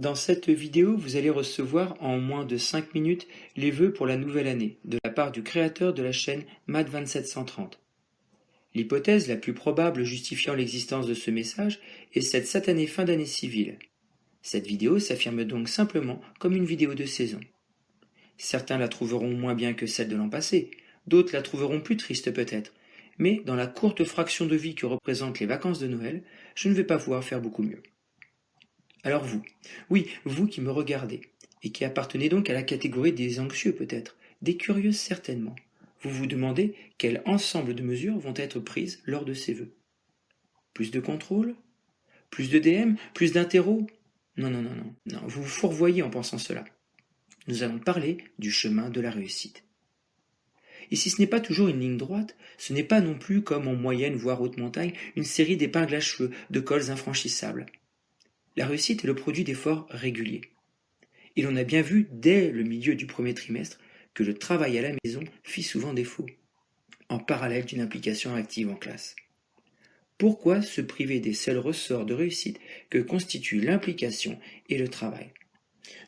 Dans cette vidéo, vous allez recevoir en moins de 5 minutes les vœux pour la nouvelle année de la part du créateur de la chaîne MAD2730. L'hypothèse la plus probable justifiant l'existence de ce message est cette satanée fin d'année civile. Cette vidéo s'affirme donc simplement comme une vidéo de saison. Certains la trouveront moins bien que celle de l'an passé, d'autres la trouveront plus triste peut-être, mais dans la courte fraction de vie que représentent les vacances de Noël, je ne vais pas pouvoir faire beaucoup mieux. Alors vous, oui, vous qui me regardez, et qui appartenez donc à la catégorie des anxieux peut-être, des curieux certainement, vous vous demandez quel ensemble de mesures vont être prises lors de ces vœux. Plus de contrôle? Plus de DM Plus d'interro? Non, non, non, non, non, vous vous fourvoyez en pensant cela. Nous allons parler du chemin de la réussite. Et si ce n'est pas toujours une ligne droite, ce n'est pas non plus comme en moyenne voire haute montagne une série d'épingles à cheveux, de cols infranchissables. La réussite est le produit d'efforts réguliers. Et l'on a bien vu dès le milieu du premier trimestre que le travail à la maison fit souvent défaut, en parallèle d'une implication active en classe. Pourquoi se priver des seuls ressorts de réussite que constituent l'implication et le travail?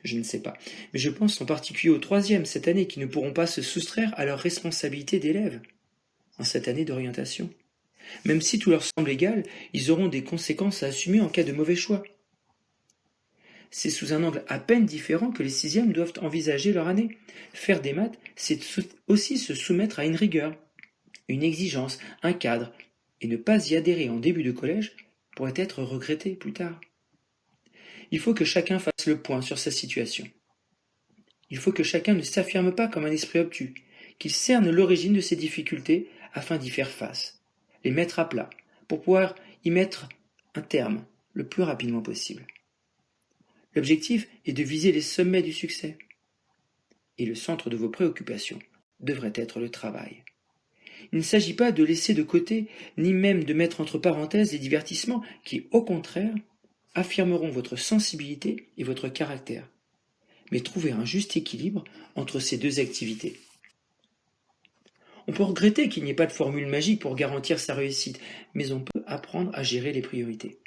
Je ne sais pas, mais je pense en particulier aux troisièmes cette année qui ne pourront pas se soustraire à leurs responsabilités d'élèves en cette année d'orientation. Même si tout leur semble égal, ils auront des conséquences à assumer en cas de mauvais choix c'est sous un angle à peine différent que les sixièmes doivent envisager leur année. Faire des maths, c'est aussi se soumettre à une rigueur, une exigence, un cadre, et ne pas y adhérer en début de collège pourrait être regretté plus tard. Il faut que chacun fasse le point sur sa situation. Il faut que chacun ne s'affirme pas comme un esprit obtus, qu'il cerne l'origine de ses difficultés afin d'y faire face, les mettre à plat, pour pouvoir y mettre un terme le plus rapidement possible. L'objectif est de viser les sommets du succès. Et le centre de vos préoccupations devrait être le travail. Il ne s'agit pas de laisser de côté, ni même de mettre entre parenthèses les divertissements qui, au contraire, affirmeront votre sensibilité et votre caractère, mais trouver un juste équilibre entre ces deux activités. On peut regretter qu'il n'y ait pas de formule magique pour garantir sa réussite, mais on peut apprendre à gérer les priorités.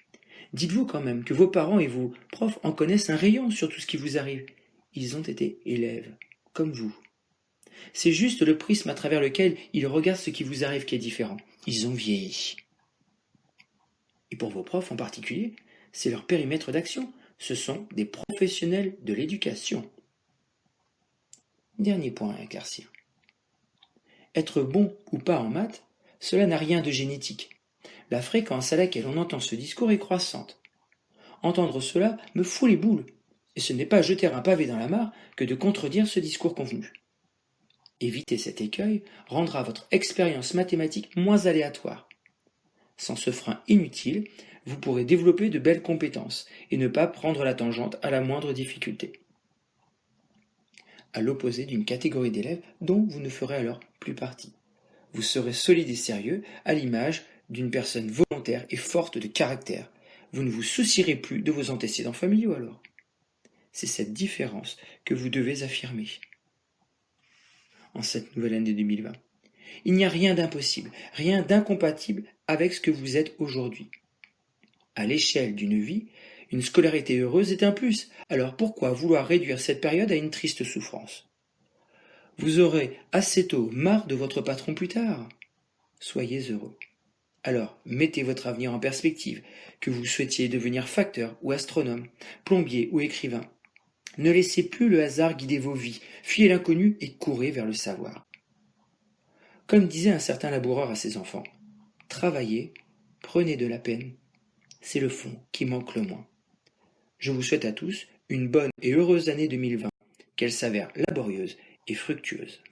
Dites-vous quand même que vos parents et vos profs en connaissent un rayon sur tout ce qui vous arrive. Ils ont été élèves, comme vous. C'est juste le prisme à travers lequel ils regardent ce qui vous arrive qui est différent. Ils ont vieilli. Et pour vos profs en particulier, c'est leur périmètre d'action. Ce sont des professionnels de l'éducation. Dernier point à éclaircir. Être bon ou pas en maths, cela n'a rien de génétique la fréquence à laquelle on entend ce discours est croissante. Entendre cela me fout les boules, et ce n'est pas jeter un pavé dans la mare que de contredire ce discours convenu. Éviter cet écueil rendra votre expérience mathématique moins aléatoire. Sans ce frein inutile, vous pourrez développer de belles compétences et ne pas prendre la tangente à la moindre difficulté. À l'opposé d'une catégorie d'élèves dont vous ne ferez alors plus partie. Vous serez solide et sérieux à l'image d'une personne volontaire et forte de caractère. Vous ne vous soucierez plus de vos antécédents familiaux alors. C'est cette différence que vous devez affirmer en cette nouvelle année 2020. Il n'y a rien d'impossible, rien d'incompatible avec ce que vous êtes aujourd'hui. À l'échelle d'une vie, une scolarité heureuse est un plus, alors pourquoi vouloir réduire cette période à une triste souffrance? Vous aurez assez tôt marre de votre patron plus tard. Soyez heureux. Alors, mettez votre avenir en perspective, que vous souhaitiez devenir facteur ou astronome, plombier ou écrivain. Ne laissez plus le hasard guider vos vies, fuyez l'inconnu et courez vers le savoir. Comme disait un certain laboureur à ses enfants, travaillez, prenez de la peine, c'est le fond qui manque le moins. Je vous souhaite à tous une bonne et heureuse année 2020, qu'elle s'avère laborieuse et fructueuse.